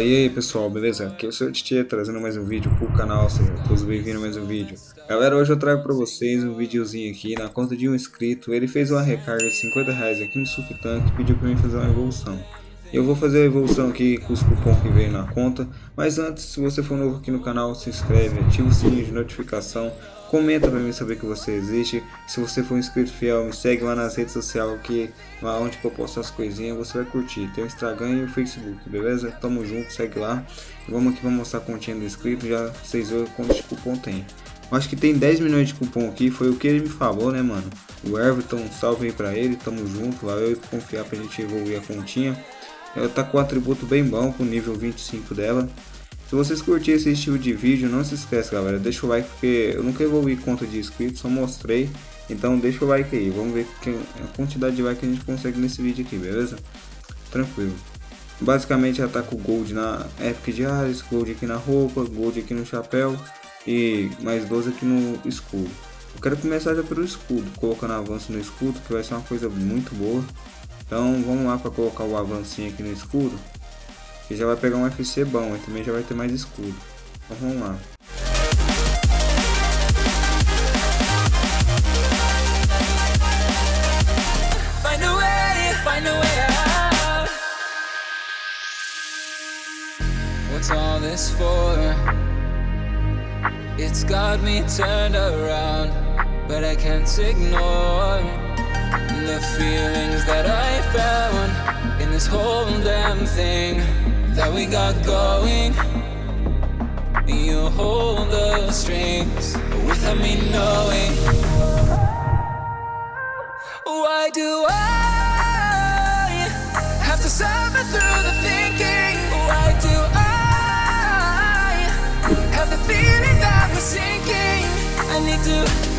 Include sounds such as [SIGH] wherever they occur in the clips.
E aí pessoal, beleza? Aqui é o seu Tietê trazendo mais um vídeo pro canal, sejam todos bem-vindos a mais um vídeo. Galera, hoje eu trago pra vocês um videozinho aqui na conta de um inscrito. Ele fez uma recarga de 50 reais aqui no Sultank e pediu pra mim fazer uma evolução. Eu vou fazer a evolução aqui com os cupons que veio na conta, mas antes, se você for novo aqui no canal, se inscreve, ativa o sininho de notificação, comenta para mim saber que você existe. Se você for um inscrito fiel, me segue lá nas redes sociais, que lá onde eu posto as coisinhas, você vai curtir. Tem o Instagram e o Facebook, beleza? Tamo junto, segue lá. Vamos aqui, vamos mostrar a continha do inscrito, já vocês verem quantos cupom tem. Acho que tem 10 milhões de cupom aqui, foi o que ele me falou, né, mano? O Everton, salve aí pra ele, tamo junto, valeu por confiar pra gente evoluir a continha. Ela tá com um atributo bem bom, com nível 25 dela. Se vocês curtirem esse estilo de vídeo, não se esqueça galera, deixa o like porque eu nunca evolui conta de inscritos, só mostrei. Então deixa o like aí, vamos ver a quantidade de like que a gente consegue nesse vídeo aqui, beleza? Tranquilo. Basicamente ela tá com gold na Epic de Ares, gold aqui na roupa, gold aqui no chapéu e mais 12 aqui no escudo. Eu quero começar já pelo escudo, colocando avanço no escudo, que vai ser uma coisa muito boa. Então vamos lá para colocar o avancinho aqui no escudo. Que já vai pegar um FC bom e também já vai ter mais escudo. Então vamos lá. What's all this for? It's got me turned around, but I can't ignore the feelings that I found in this whole damn thing that we got going. You hold the strings without me knowing. Why do I have to suffer through the thinking? Why do I have the feeling that we're sinking? I need to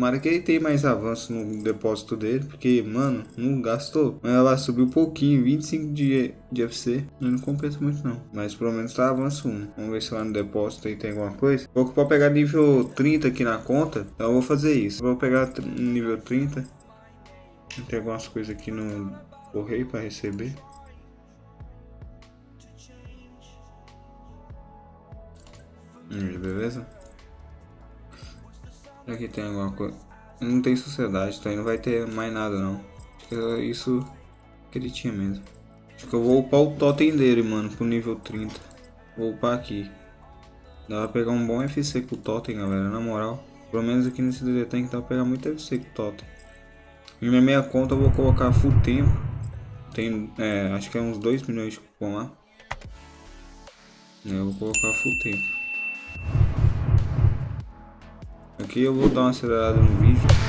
Tomara que ele tenha mais avanço no depósito dele, porque, mano, não gastou. Mas ela subiu pouquinho, 25 de, de FC. Não compensa muito não. Mas pelo menos tá avanço 1. Vamos ver se lá no depósito aí tem alguma coisa. Vou para pegar nível 30 aqui na conta, então eu vou fazer isso. Vou pegar nível 30. Tem algumas coisas aqui no correio para receber. Hum, beleza? Aqui tem alguma coisa. Não tem sociedade, então não vai ter mais nada não. É isso que ele tinha mesmo. Acho que eu vou upar o totem dele, mano, pro nível 30. Vou upar aqui. Dá pra pegar um bom FC com o totem, galera, na moral. Pelo menos aqui nesse DD Tank dá pra pegar muito FC com o totem. Em minha meia conta eu vou colocar full tempo. Tem, é, acho que é uns 2 milhões de cupom lá. Eu vou colocar full tempo. Aqui eu vou dar uma acelerada no vídeo.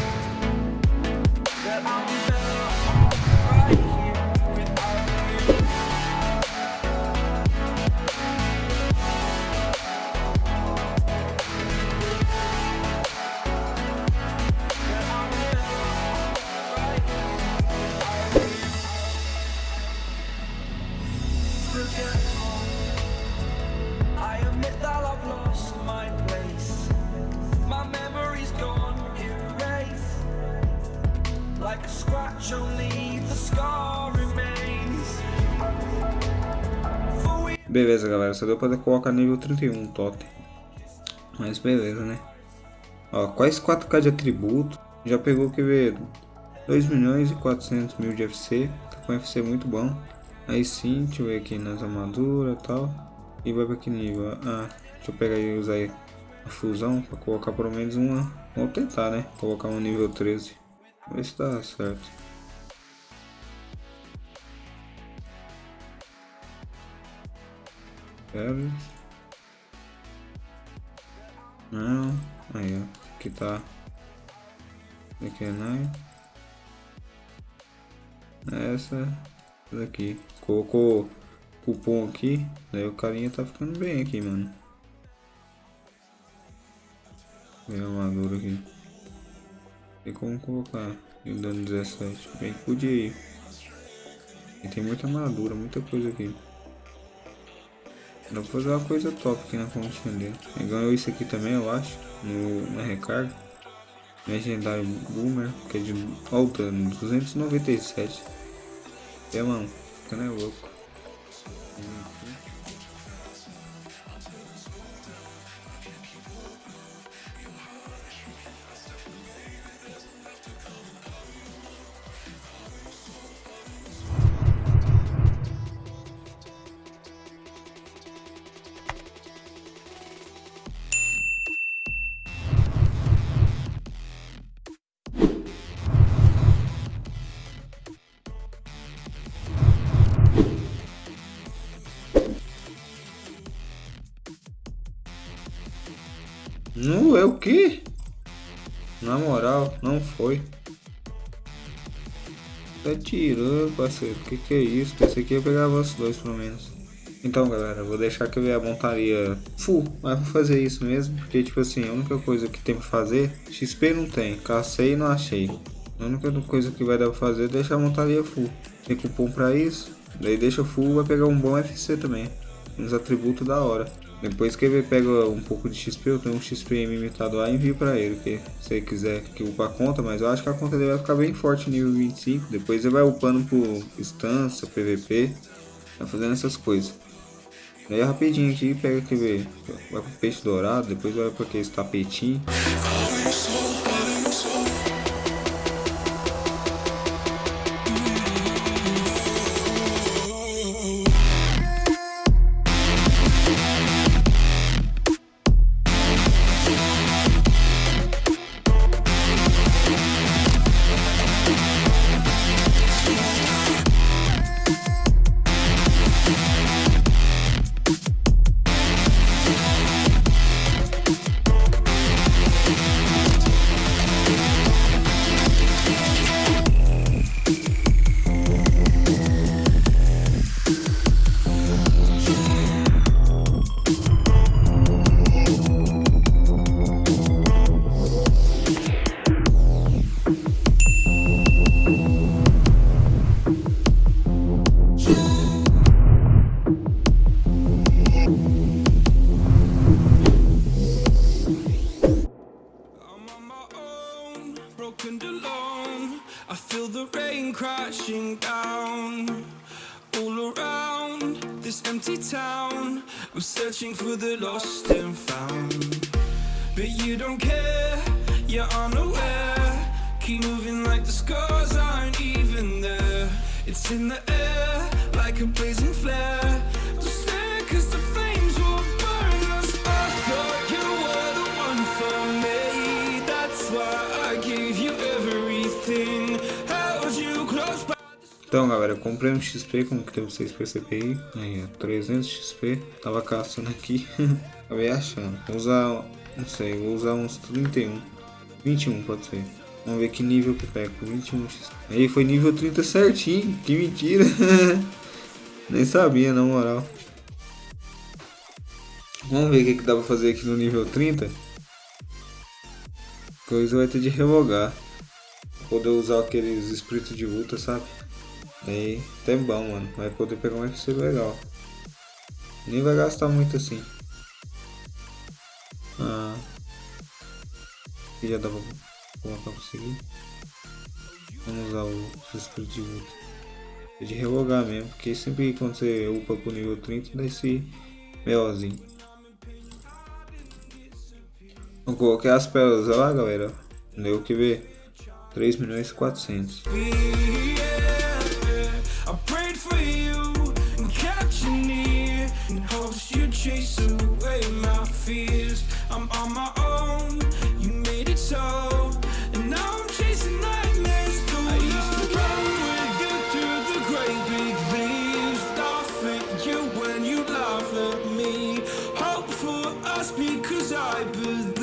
Galera, só deu pra colocar nível 31 totem. Mas beleza, né? Ó, quase 4k de atributo. Já pegou, quer ver, 2 milhões e 400 mil de FC. Tá com FC muito bom. Aí sim, deixa eu ver aqui nas armaduras e tal. E vai pra que nível? Ah, deixa eu pegar e usar a fusão para colocar pelo menos uma. Vamos tentar, né? Colocar um nível 13. Vamos ver se dá certo. Pera. Não. Aí, ó. Aqui tá. Aqui é né? Essa daqui. Colocou cupom aqui. Daí o carinha tá ficando bem aqui, mano. Minha armadura aqui. Tem como colocar. E dando 17. Bem podia ir. E tem muita armadura, muita coisa aqui. Dá pra fazer uma coisa top aqui na continha dele. Ele ganhou isso aqui também, eu acho. No, na recarga. Legendário Boomer, que é de alta 297. É, mano, ficando é louco. É o que? Na moral, não foi. Tá tirando, parceiro. Que que é isso? Pensei que ia pegar os dois, pelo menos. Então, galera, vou deixar que eu a montaria full. Mas vou fazer isso mesmo. Porque, tipo assim, a única coisa que tem pra fazer... XP não tem. Cacei e não achei. A única coisa que vai dar pra fazer é deixar a montaria full. Tem cupom pra isso. Daí deixa full, vai pegar um bom FC também. Uns atributos da hora. Depois que ele pega um pouco de XP, eu tenho um XP limitado lá e envio pra ele, que se ele quiser que upa a conta, mas eu acho que a conta dele vai ficar bem forte nível 25, depois ele vai upando por instância, PVP, vai fazendo essas coisas. Daí rapidinho aqui, pega aquele, vai pro peixe dourado, depois vai pra aquele tapetinho. This empty town. I'm searching for the lost and found, but you don't care. You're unaware. Keep moving like the scars aren't even there. It's in the air like a blazing flare. Então galera, comprei um XP, como que vocês perceberem aí. Aí, 300 XP, tava caçando aqui, [LAUGHS] acabei achando. Vou usar, não sei, vou usar uns 31, 21 pode ser. Vamos ver que nível que pega com 21 XP. Aí foi nível 30 certinho, que mentira. [LAUGHS] Nem sabia, na moral. Vamos ver o que, que dá pra fazer aqui no nível 30. Coisa vai ter de revogar. Poder usar aqueles espíritos de luta, sabe? Aí, até bom, mano. Vai poder pegar um FC legal. Nem vai gastar muito assim. Ah. Aqui já dá pra colocar pra seguir. Vamos usar o espírito de luta. É de mesmo, porque sempre quando você upa pro nível 30 dá esse melzinho. Vou colocar as pérolas lá, galera. Deu que ver. 3 milhões e 400. I'm on my own, you made it so. And now I'm chasing nightmares through I used to run with you through the great big leaves. Laugh at you when you laugh at me. Hope for us because I believe.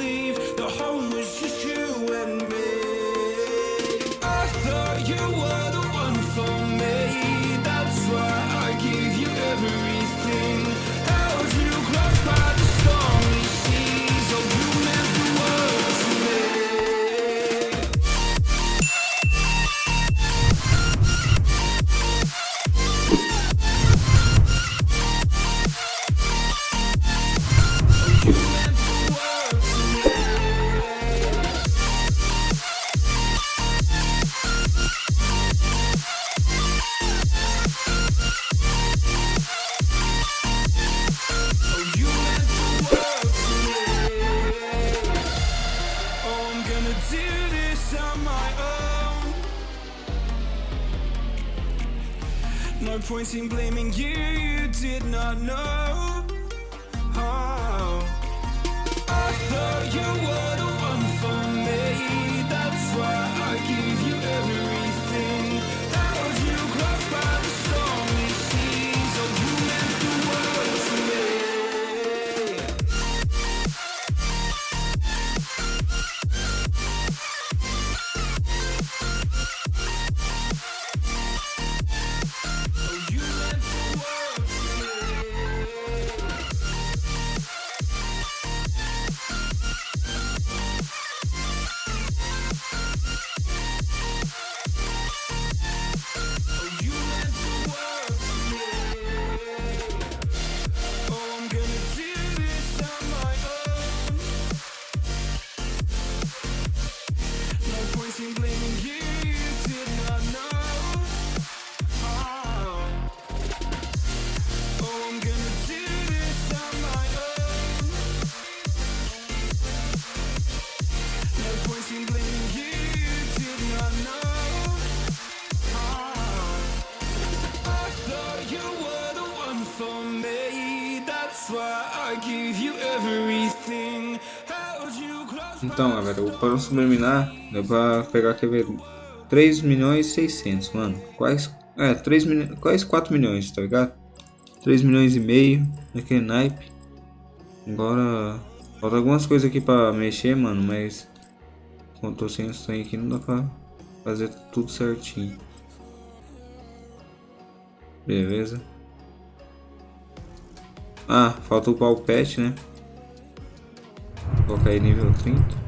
Point in blaming you, you did not know. Então, galera, o plano subliminar deu pra pegar, quer ver, 3 milhões e 600, mano. Quais, é, 3 milhões, quase 4 milhões, tá ligado? 3 milhões e meio, naquele naipe. Agora, falta algumas coisas aqui pra mexer, mano, mas... Tô sem os trem aqui, não dá pra fazer tudo certinho. Beleza. Ah, falta upar o pet, né? Vou colocar aí nível 30.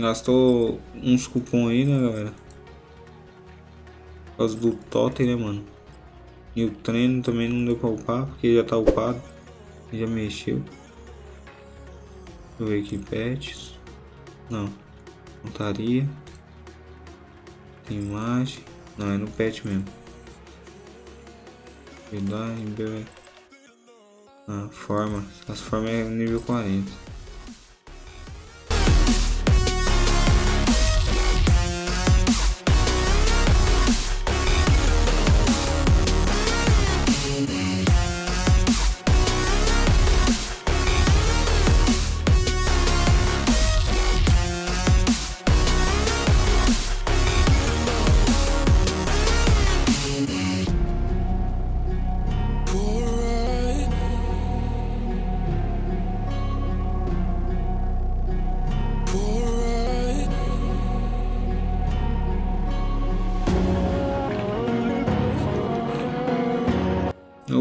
Gastou uns cupom aí, né, galera? Por causa do totem, né, mano? E o treino também não deu pra upar, porque já tá upado. Já mexeu. Deixa eu ver aqui, pets. Não. Montaria. Tem imagem. Não, é no pet mesmo. Em bebê. Ah, forma. As formas é nível 40.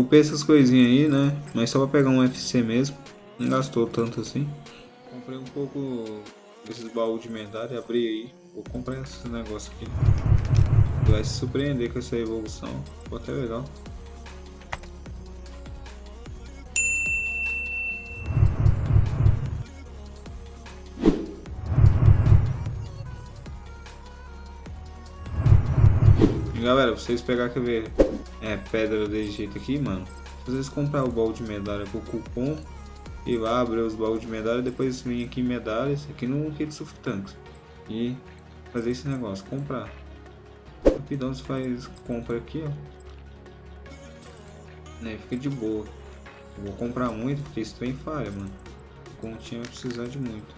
Upei essas coisinhas aí, né? Mas só pra pegar um FC mesmo. Não gastou tanto assim. Comprei um pouco desses baús de medalha, abri aí. Vou comprar esses negócios aqui. Vai se surpreender com essa evolução. Ficou até legal. E galera, vocês pegar quer ver é, pedra desse jeito aqui, mano. Se vocês comprar o baú de medalha com cupom e lá abrir os baús de medalha, depois vir aqui em medalhas, aqui no Kit Surf Tanks. E fazer esse negócio, comprar. Rapidão você faz compra aqui, ó. Né, fica de boa. Eu vou comprar muito porque isso tem falha, mano. Continha vai precisar de muito.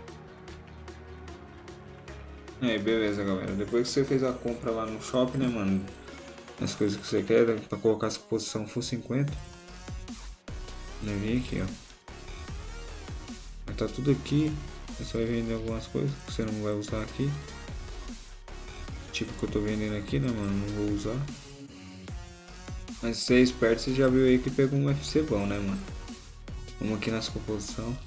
Aí, beleza, galera. Depois que você fez a compra lá no shopping, né, mano? As coisas que você quer, pra colocar essa posição full 50. Né, vem aqui, ó. Vai tá tudo aqui. Você vai vender algumas coisas que você não vai usar aqui. Tipo que eu tô vendendo aqui, né, mano? Não vou usar. Mas se você é esperto, você já viu aí que pegou um FC bom, né, mano? Vamos aqui nas composição.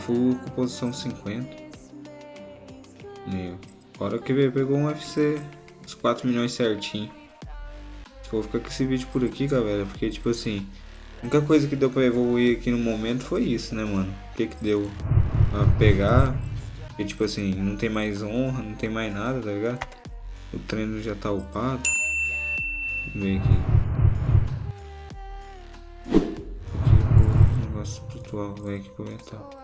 Full com posição 50. Meu. Agora que veio, pegou um UFC, uns 4 milhões certinho. Vou ficar com esse vídeo por aqui, galera, porque tipo assim, a única coisa que deu pra evoluir aqui no momento foi isso, né, mano? O que que deu pra pegar? Porque tipo assim, não tem mais honra, não tem mais nada, tá ligado? O treino já tá upado. Vamos ver aqui. Aqui, negócio espiritual, vai aqui pro mental.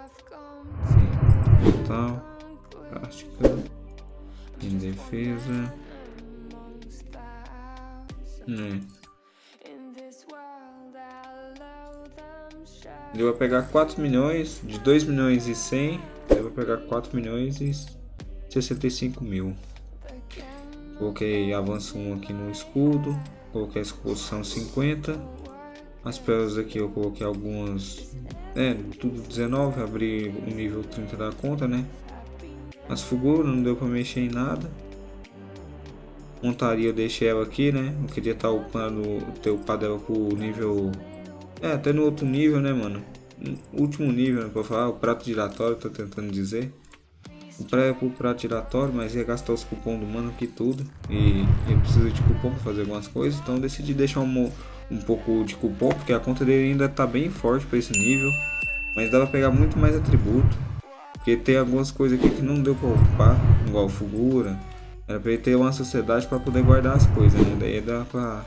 World, I love them shut. Deu pra pegar 4 milhões, de 2 milhões e 100, deu pra pegar 4 milhões e 65 mil. Coloquei avanço 1 aqui no escudo, coloquei a exposição 50. As pérolas aqui eu coloquei algumas, é, tudo 19, abri o nível 30 da conta, né? As figuras não deu pra mexer em nada. Montaria eu deixei ela aqui, né? Eu queria estar upando, ter upado ela pro nível é, até no outro nível, né, mano? No último nível, né, pra falar, o prato giratório, tô tentando dizer. Pré é pro prato giratório, mas ia gastar os cupons do mano aqui tudo. E eu preciso de cupom pra fazer algumas coisas, então decidi deixar um, um pouco de cupom, porque a conta dele ainda tá bem forte pra esse nível. Mas dá pra pegar muito mais atributo. Porque tem algumas coisas aqui que não deu pra ocupar, igual figura. Era pra ele ter uma sociedade pra poder guardar as coisas, né? Daí dá pra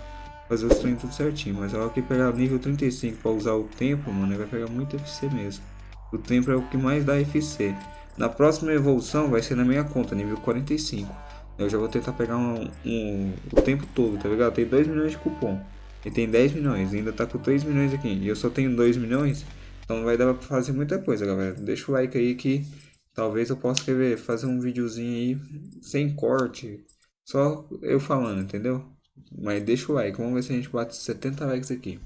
fazer os treinos tudo certinho. Mas a hora que pegar nível 35 para usar o tempo, mano, vai pegar muito FC mesmo. O tempo é o que mais dá FC. Na próxima evolução vai ser na minha conta, nível 45. Eu já vou tentar pegar um, um- o tempo todo, tá ligado? Tem 2 milhões de cupom. E tem 10 milhões, ainda tá com 3 milhões aqui. E eu só tenho 2 milhões. Então vai dar pra fazer muita coisa, galera. Deixa o like aí que talvez eu possa querer fazer um videozinho aí sem corte. Só eu falando, entendeu? Mas deixa o like, vamos ver se a gente bate 70 likes aqui.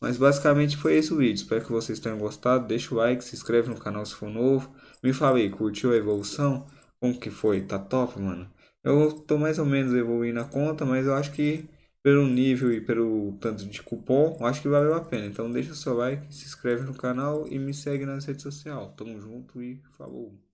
Mas basicamente foi esse o vídeo. Espero que vocês tenham gostado. Deixa o like, se inscreve no canal se for novo. Me fala aí, curtiu a evolução? Como que foi? Tá top, mano? Eu tô mais ou menos evoluindo a conta, mas eu acho que pelo nível e pelo tanto de cupom, acho que valeu a pena. Então deixa seu like, se inscreve no canal e me segue nas redes sociais. Tamo junto e falou!